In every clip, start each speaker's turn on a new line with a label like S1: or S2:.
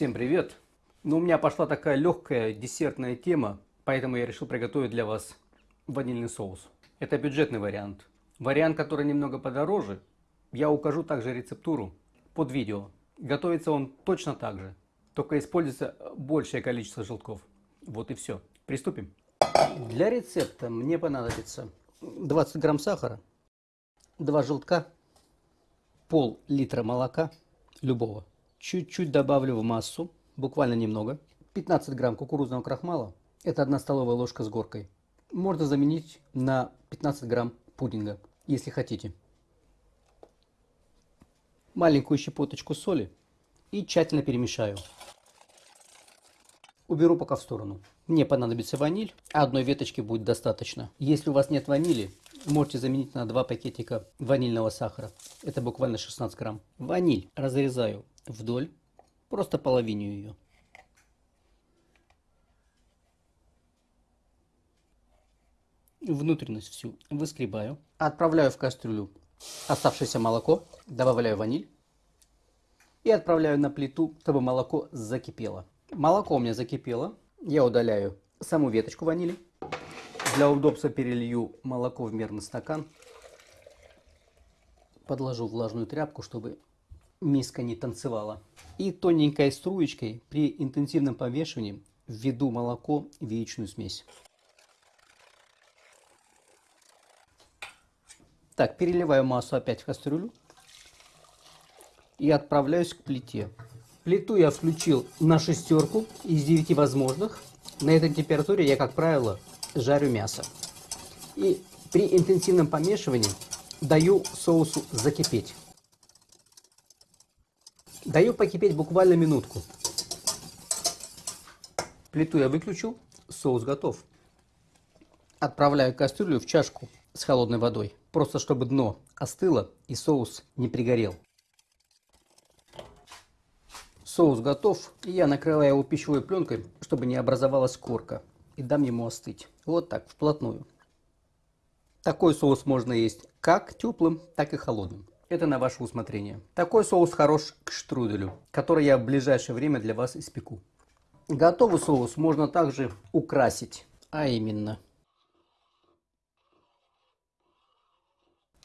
S1: Всем привет! Ну, у меня пошла такая легкая десертная тема, поэтому я решил приготовить для вас ванильный соус. Это бюджетный вариант. Вариант, который немного подороже, я укажу также рецептуру под видео. Готовится он точно так же, только используется большее количество желтков. Вот и все. Приступим. Для рецепта мне понадобится 20 грамм сахара, 2 желтка, пол литра молока любого. Чуть-чуть добавлю в массу, буквально немного. 15 грамм кукурузного крахмала. Это 1 столовая ложка с горкой. Можно заменить на 15 грамм пудинга, если хотите. Маленькую щепоточку соли и тщательно перемешаю. Уберу пока в сторону. Мне понадобится ваниль, а одной веточки будет достаточно. Если у вас нет ванили, можете заменить на 2 пакетика ванильного сахара. Это буквально 16 грамм. Ваниль разрезаю вдоль, просто половину ее. Внутренность всю выскребаю. Отправляю в кастрюлю оставшееся молоко, добавляю ваниль и отправляю на плиту, чтобы молоко закипело. Молоко у меня закипело. Я удаляю саму веточку ванили. Для удобства перелью молоко в мерный стакан. Подложу влажную тряпку, чтобы миска не танцевала. И тоненькой струечкой при интенсивном помешивании введу молоко в яичную смесь. Так, переливаю массу опять в кастрюлю и отправляюсь к плите. Плиту я включил на шестерку из 9 возможных. На этой температуре я, как правило, жарю мясо. И при интенсивном помешивании даю соусу закипеть. Даю покипеть буквально минутку. Плиту я выключил, соус готов. Отправляю кастрюлю в чашку с холодной водой, просто чтобы дно остыло и соус не пригорел. Соус готов, и я накрываю его пищевой пленкой, чтобы не образовалась корка, и дам ему остыть. Вот так, вплотную. Такой соус можно есть как теплым, так и холодным. Это на ваше усмотрение. Такой соус хорош к штруделю, который я в ближайшее время для вас испеку. Готовый соус можно также украсить, а именно.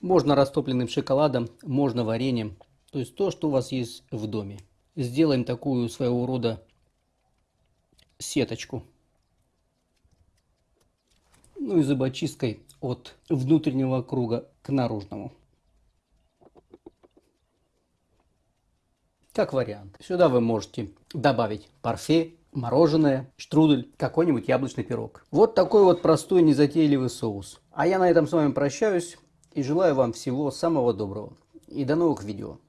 S1: Можно растопленным шоколадом, можно вареньем, то есть то, что у вас есть в доме. Сделаем такую своего рода сеточку. Ну и зубочисткой от внутреннего круга к наружному. Как вариант. Сюда вы можете добавить парфе, мороженое, штрудель, какой-нибудь яблочный пирог. Вот такой вот простой незатейливый соус. А я на этом с вами прощаюсь и желаю вам всего самого доброго. И до новых видео.